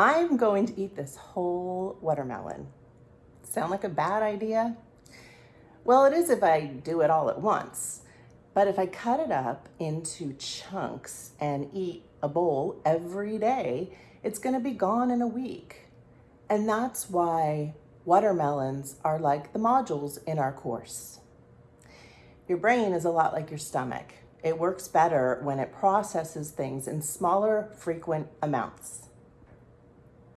I'm going to eat this whole watermelon. Sound like a bad idea? Well, it is if I do it all at once. But if I cut it up into chunks and eat a bowl every day, it's gonna be gone in a week. And that's why watermelons are like the modules in our course. Your brain is a lot like your stomach. It works better when it processes things in smaller, frequent amounts.